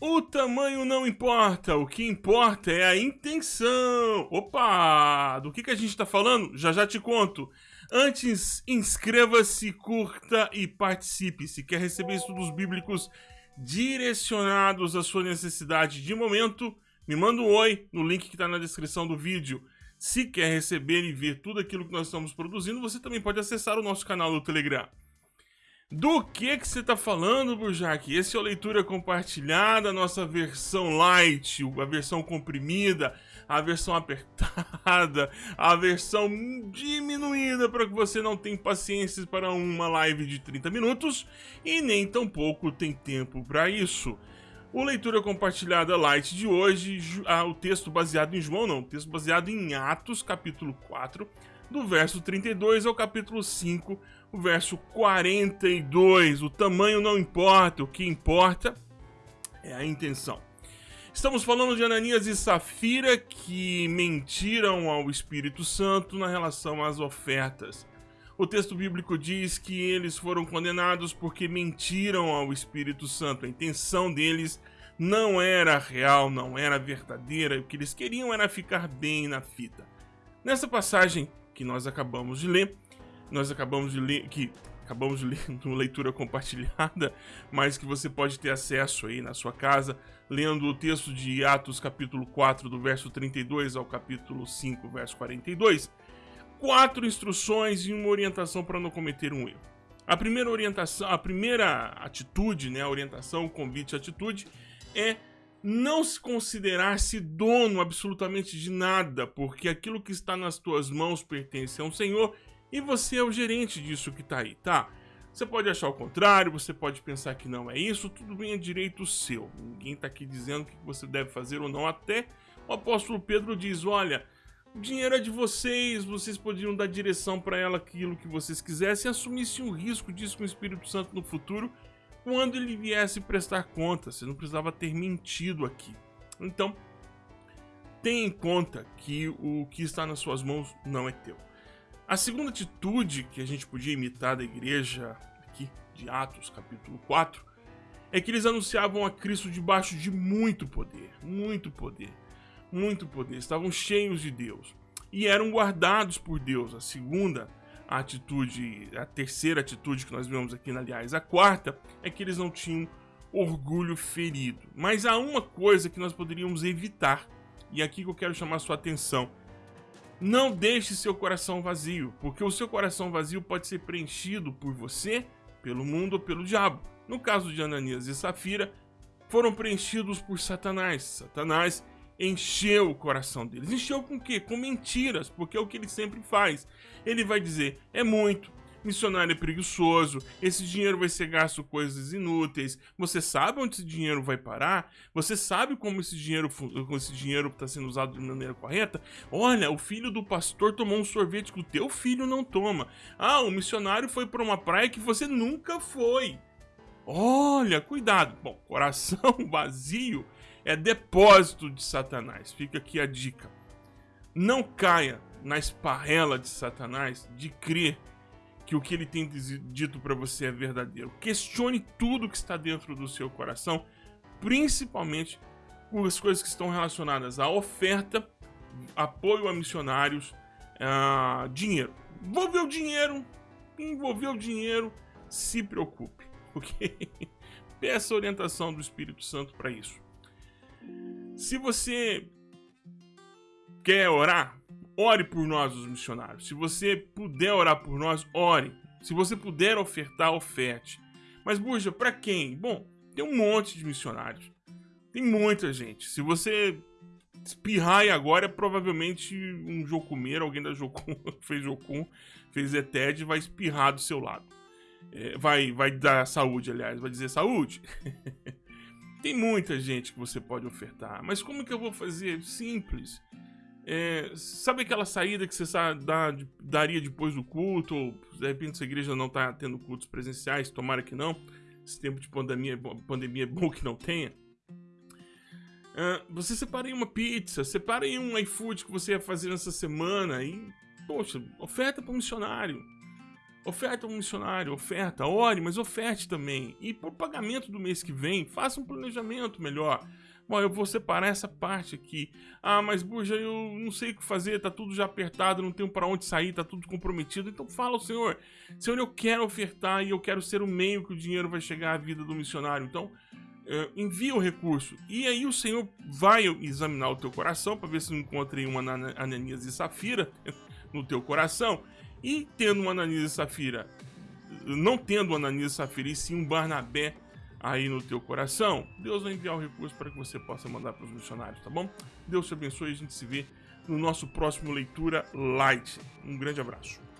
O tamanho não importa, o que importa é a intenção. Opa, do que, que a gente está falando? Já já te conto. Antes, inscreva-se, curta e participe. Se quer receber estudos bíblicos direcionados à sua necessidade de momento, me manda um oi no link que está na descrição do vídeo. Se quer receber e ver tudo aquilo que nós estamos produzindo, você também pode acessar o nosso canal do Telegram. Do que que você está falando, Burjac? Esse é o Leitura Compartilhada, nossa versão light, a versão comprimida, a versão apertada, a versão diminuída para que você não tenha paciência para uma live de 30 minutos e nem tampouco tem tempo para isso. O Leitura Compartilhada Light de hoje, ah, o texto baseado em João, não, o texto baseado em Atos, capítulo 4, do verso 32 ao capítulo 5, o verso 42. O tamanho não importa, o que importa é a intenção. Estamos falando de Ananias e Safira que mentiram ao Espírito Santo na relação às ofertas. O texto bíblico diz que eles foram condenados porque mentiram ao Espírito Santo. A intenção deles não era real, não era verdadeira. O que eles queriam era ficar bem na fita. Nessa passagem, que nós acabamos de ler. Nós acabamos de ler, que acabamos de ler no leitura compartilhada, mas que você pode ter acesso aí na sua casa, lendo o texto de Atos capítulo 4, do verso 32 ao capítulo 5, verso 42. Quatro instruções e uma orientação para não cometer um erro. A primeira orientação, a primeira atitude, né, a orientação, o convite, a atitude é não se considerar-se dono absolutamente de nada, porque aquilo que está nas tuas mãos pertence a um Senhor e você é o gerente disso que está aí, tá? Você pode achar o contrário, você pode pensar que não é isso, tudo bem, é direito seu. Ninguém está aqui dizendo o que você deve fazer ou não. Até o apóstolo Pedro diz: olha, o dinheiro é de vocês, vocês poderiam dar direção para ela aquilo que vocês quisessem, assumissem o risco disso com o Espírito Santo no futuro quando ele viesse prestar conta. Você não precisava ter mentido aqui. Então, tenha em conta que o que está nas suas mãos não é teu. A segunda atitude que a gente podia imitar da igreja aqui de Atos, capítulo 4, é que eles anunciavam a Cristo debaixo de muito poder, muito poder, muito poder. Estavam cheios de Deus e eram guardados por Deus. A segunda a atitude, a terceira atitude que nós vemos aqui, aliás, a quarta, é que eles não tinham orgulho ferido. Mas há uma coisa que nós poderíamos evitar, e aqui que eu quero chamar sua atenção. Não deixe seu coração vazio, porque o seu coração vazio pode ser preenchido por você, pelo mundo ou pelo diabo. No caso de Ananias e Safira, foram preenchidos por Satanás. Satanás encheu o coração deles. Encheu com o quê? Com mentiras, porque é o que ele sempre faz. Ele vai dizer: é muito, missionário é preguiçoso, esse dinheiro vai ser gasto com coisas inúteis. Você sabe onde esse dinheiro vai parar? Você sabe como esse dinheiro como esse dinheiro está sendo usado de maneira correta? Olha, o filho do pastor tomou um sorvete que o teu filho não toma. Ah, o missionário foi para uma praia que você nunca foi. Olha, cuidado. Bom, coração vazio é depósito de Satanás. Fica aqui a dica. Não caia na esparrela de Satanás de crer que o que ele tem dito para você é verdadeiro. Questione tudo que está dentro do seu coração, principalmente as coisas que estão relacionadas à oferta, apoio a missionários, a dinheiro. Envolveu dinheiro, envolveu dinheiro, se preocupe, ok? Peça orientação do Espírito Santo para isso. Se você quer orar, ore por nós, os missionários. Se você puder orar por nós, ore. Se você puder ofertar, oferte. Mas, Burja, para quem? Bom, tem um monte de missionários. Tem muita gente. Se você espirrar agora, é provavelmente um jocumeiro, alguém da Jocum, fez Jocum, fez ETED, vai espirrar do seu lado. É, vai, vai dar saúde, aliás, vai dizer saúde. Tem muita gente que você pode ofertar, mas como que eu vou fazer? Simples. É, sabe aquela saída que você dá, daria depois do culto? Ou de repente a igreja não está tendo cultos presenciais, tomara que não. Esse tempo de pandemia, pandemia é bom que não tenha. É, você separa aí uma pizza, separa aí um iFood que você ia fazer nessa semana e, poxa, oferta para o missionário. Oferta um missionário, oferta, ore, mas oferte também. E por pagamento do mês que vem, faça um planejamento melhor. Bom, eu vou separar essa parte aqui. Ah, mas Burja, eu não sei o que fazer, tá tudo já apertado, não tenho para onde sair, tá tudo comprometido. Então fala ao Senhor, Senhor, eu quero ofertar e eu quero ser o meio que o dinheiro vai chegar à vida do missionário. Então, uh, envia o recurso. E aí o Senhor vai examinar o teu coração para ver se não encontra uma Ananias e Safira no teu coração. E tendo uma Ananias e Safira, não tendo uma Ananias e Safira, e sim um Barnabé aí no teu coração, Deus vai enviar o recurso para que você possa mandar para os missionários, tá bom? Deus te abençoe e a gente se vê no nosso próximo Leitura Light. Um grande abraço.